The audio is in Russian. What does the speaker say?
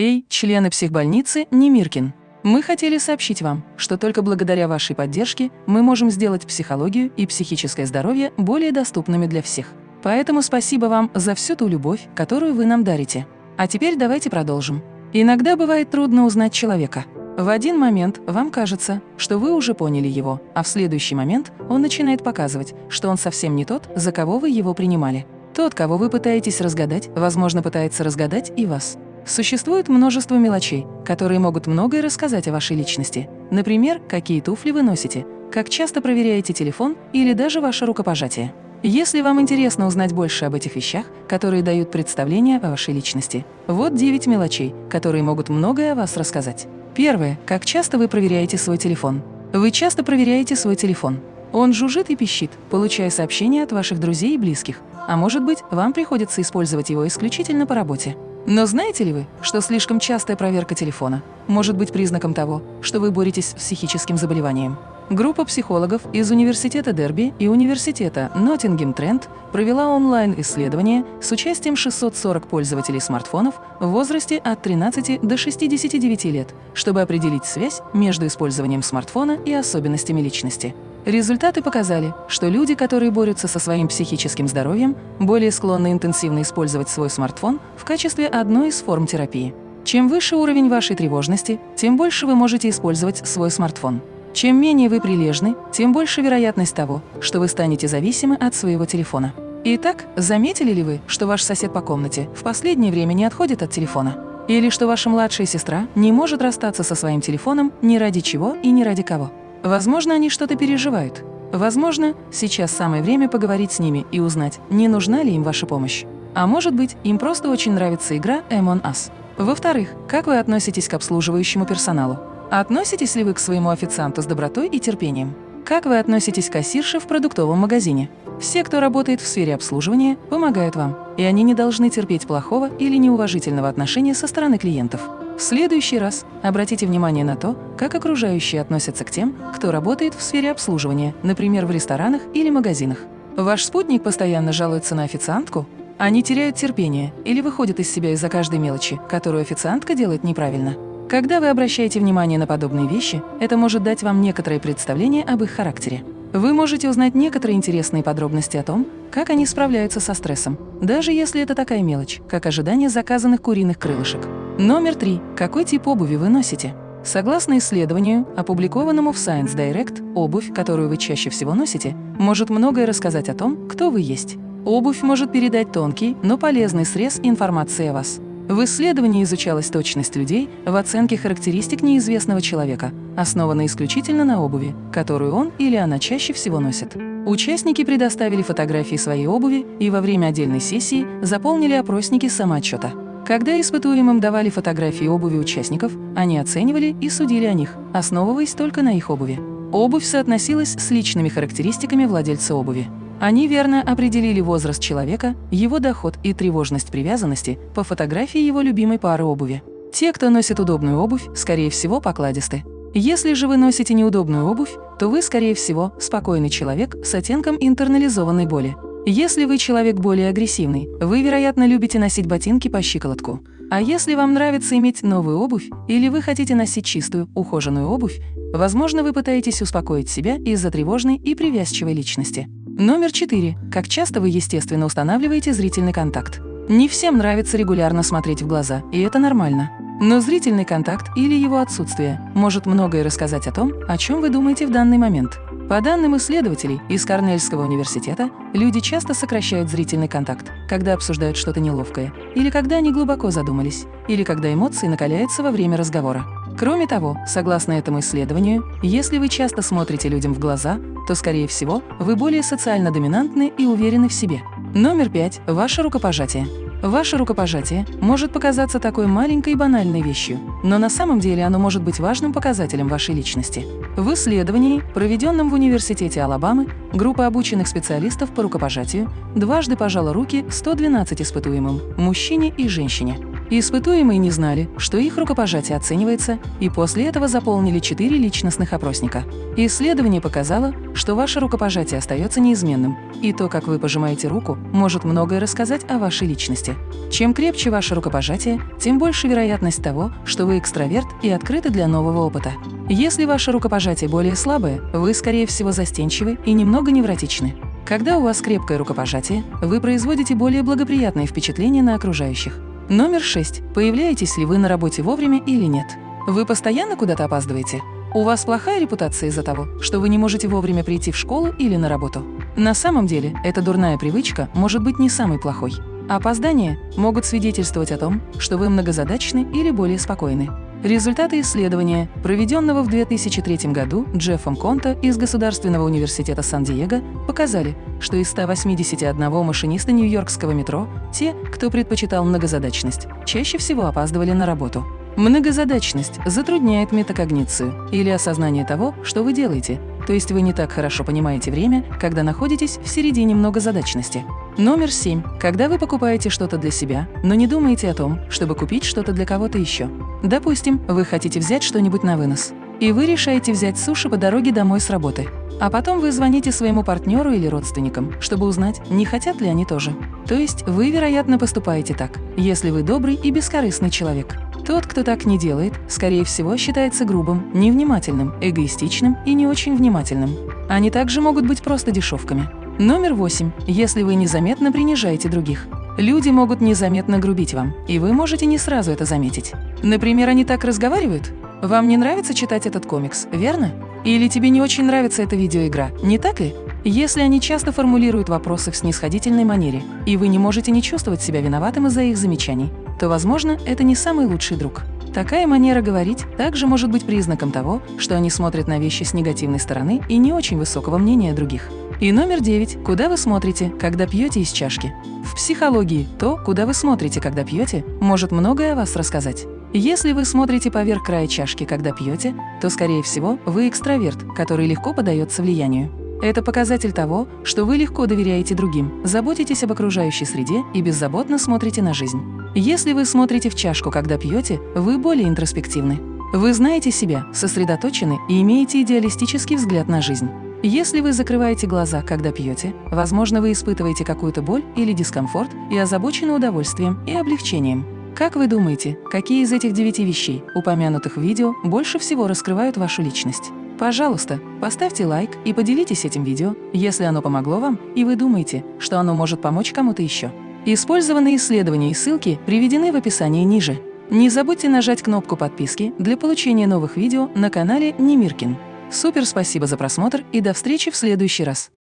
Эй, члены психбольницы Немиркин! Мы хотели сообщить вам, что только благодаря вашей поддержке мы можем сделать психологию и психическое здоровье более доступными для всех. Поэтому спасибо вам за всю ту любовь, которую вы нам дарите. А теперь давайте продолжим. Иногда бывает трудно узнать человека. В один момент вам кажется, что вы уже поняли его, а в следующий момент он начинает показывать, что он совсем не тот, за кого вы его принимали. Тот, кого вы пытаетесь разгадать, возможно, пытается разгадать и вас. Существует множество мелочей, которые могут многое рассказать о вашей личности. Например, какие туфли вы носите, как часто проверяете телефон или даже ваше рукопожатие. Если вам интересно узнать больше об этих вещах, которые дают представление о вашей личности, вот 9 мелочей, которые могут многое о вас рассказать. Первое. Как часто вы проверяете свой телефон? Вы часто проверяете свой телефон. Он жужжит и пищит, получая сообщения от ваших друзей и близких. А может быть, вам приходится использовать его исключительно по работе. Но знаете ли вы, что слишком частая проверка телефона может быть признаком того, что вы боретесь с психическим заболеванием? Группа психологов из Университета Дерби и Университета Ноттингем Тренд провела онлайн-исследование с участием 640 пользователей смартфонов в возрасте от 13 до 69 лет, чтобы определить связь между использованием смартфона и особенностями личности. Результаты показали, что люди, которые борются со своим психическим здоровьем, более склонны интенсивно использовать свой смартфон в качестве одной из форм терапии. Чем выше уровень вашей тревожности, тем больше вы можете использовать свой смартфон. Чем менее вы прилежны, тем больше вероятность того, что вы станете зависимы от своего телефона. Итак, заметили ли вы, что ваш сосед по комнате в последнее время не отходит от телефона? Или что ваша младшая сестра не может расстаться со своим телефоном ни ради чего и ни ради кого? Возможно, они что-то переживают. Возможно, сейчас самое время поговорить с ними и узнать, не нужна ли им ваша помощь. А может быть, им просто очень нравится игра Among Us. Во-вторых, как вы относитесь к обслуживающему персоналу? Относитесь ли вы к своему официанту с добротой и терпением? Как вы относитесь к кассирше в продуктовом магазине? Все, кто работает в сфере обслуживания, помогают вам, и они не должны терпеть плохого или неуважительного отношения со стороны клиентов. В следующий раз обратите внимание на то, как окружающие относятся к тем, кто работает в сфере обслуживания, например, в ресторанах или магазинах. Ваш спутник постоянно жалуется на официантку? Они теряют терпение или выходят из себя из-за каждой мелочи, которую официантка делает неправильно. Когда вы обращаете внимание на подобные вещи, это может дать вам некоторое представление об их характере. Вы можете узнать некоторые интересные подробности о том, как они справляются со стрессом, даже если это такая мелочь, как ожидание заказанных куриных крылышек. Номер три. Какой тип обуви вы носите? Согласно исследованию, опубликованному в Science Direct, обувь, которую вы чаще всего носите, может многое рассказать о том, кто вы есть. Обувь может передать тонкий, но полезный срез информации о вас. В исследовании изучалась точность людей в оценке характеристик неизвестного человека, основанной исключительно на обуви, которую он или она чаще всего носит. Участники предоставили фотографии своей обуви и во время отдельной сессии заполнили опросники самоотчета. Когда испытуемым давали фотографии обуви участников, они оценивали и судили о них, основываясь только на их обуви. Обувь соотносилась с личными характеристиками владельца обуви. Они верно определили возраст человека, его доход и тревожность привязанности по фотографии его любимой пары обуви. Те, кто носит удобную обувь, скорее всего, покладисты. Если же вы носите неудобную обувь, то вы, скорее всего, спокойный человек с оттенком интернализованной боли. Если вы человек более агрессивный, вы, вероятно, любите носить ботинки по щиколотку. А если вам нравится иметь новую обувь или вы хотите носить чистую, ухоженную обувь, возможно, вы пытаетесь успокоить себя из-за тревожной и привязчивой личности. Номер четыре. Как часто вы, естественно, устанавливаете зрительный контакт? Не всем нравится регулярно смотреть в глаза, и это нормально. Но зрительный контакт или его отсутствие может многое рассказать о том, о чем вы думаете в данный момент. По данным исследователей из Корнельского университета, люди часто сокращают зрительный контакт, когда обсуждают что-то неловкое, или когда они глубоко задумались, или когда эмоции накаляются во время разговора. Кроме того, согласно этому исследованию, если вы часто смотрите людям в глаза, то, скорее всего, вы более социально доминантны и уверены в себе. Номер пять. Ваше рукопожатие. Ваше рукопожатие может показаться такой маленькой и банальной вещью, но на самом деле оно может быть важным показателем вашей личности. В исследовании, проведенном в Университете Алабамы, группа обученных специалистов по рукопожатию дважды пожала руки 112 испытуемым – мужчине и женщине. Испытуемые не знали, что их рукопожатие оценивается, и после этого заполнили четыре личностных опросника. Исследование показало, что ваше рукопожатие остается неизменным, и то, как вы пожимаете руку, может многое рассказать о вашей личности. Чем крепче ваше рукопожатие, тем больше вероятность того, что вы экстраверт и открыты для нового опыта. Если ваше рукопожатие более слабое, вы, скорее всего, застенчивы и немного невротичны. Когда у вас крепкое рукопожатие, вы производите более благоприятные впечатления на окружающих. Номер 6. Появляетесь ли вы на работе вовремя или нет? Вы постоянно куда-то опаздываете? У вас плохая репутация из-за того, что вы не можете вовремя прийти в школу или на работу? На самом деле, эта дурная привычка может быть не самой плохой. Опоздания могут свидетельствовать о том, что вы многозадачны или более спокойны. Результаты исследования, проведенного в 2003 году Джеффом Конта из Государственного университета Сан-Диего, показали, что из 181 машиниста нью-йоркского метро те, кто предпочитал многозадачность, чаще всего опаздывали на работу. Многозадачность затрудняет метакогницию или осознание того, что вы делаете, то есть вы не так хорошо понимаете время, когда находитесь в середине многозадачности. Номер 7. Когда вы покупаете что-то для себя, но не думаете о том, чтобы купить что-то для кого-то еще. Допустим, вы хотите взять что-нибудь на вынос, и вы решаете взять суши по дороге домой с работы. А потом вы звоните своему партнеру или родственникам, чтобы узнать, не хотят ли они тоже. То есть вы, вероятно, поступаете так, если вы добрый и бескорыстный человек. Тот, кто так не делает, скорее всего, считается грубым, невнимательным, эгоистичным и не очень внимательным. Они также могут быть просто дешевками. Номер восемь. Если вы незаметно принижаете других. Люди могут незаметно грубить вам, и вы можете не сразу это заметить. Например, они так разговаривают? Вам не нравится читать этот комикс, верно? Или тебе не очень нравится эта видеоигра, не так ли? Если они часто формулируют вопросы в снисходительной манере, и вы не можете не чувствовать себя виноватым из-за их замечаний, то, возможно, это не самый лучший друг. Такая манера говорить также может быть признаком того, что они смотрят на вещи с негативной стороны и не очень высокого мнения других. И номер девять. Куда вы смотрите, когда пьете из чашки? В психологии то, куда вы смотрите, когда пьете, может многое о вас рассказать. Если вы смотрите поверх края чашки, когда пьете, то, скорее всего, вы экстраверт, который легко поддается влиянию. Это показатель того, что вы легко доверяете другим, заботитесь об окружающей среде и беззаботно смотрите на жизнь. Если вы смотрите в чашку, когда пьете, вы более интроспективны. Вы знаете себя, сосредоточены и имеете идеалистический взгляд на жизнь. Если вы закрываете глаза, когда пьете, возможно, вы испытываете какую-то боль или дискомфорт и озабочены удовольствием и облегчением. Как вы думаете, какие из этих девяти вещей, упомянутых в видео, больше всего раскрывают вашу личность? Пожалуйста, поставьте лайк и поделитесь этим видео, если оно помогло вам и вы думаете, что оно может помочь кому-то еще. Использованные исследования и ссылки приведены в описании ниже. Не забудьте нажать кнопку подписки для получения новых видео на канале Немиркин. Супер спасибо за просмотр и до встречи в следующий раз!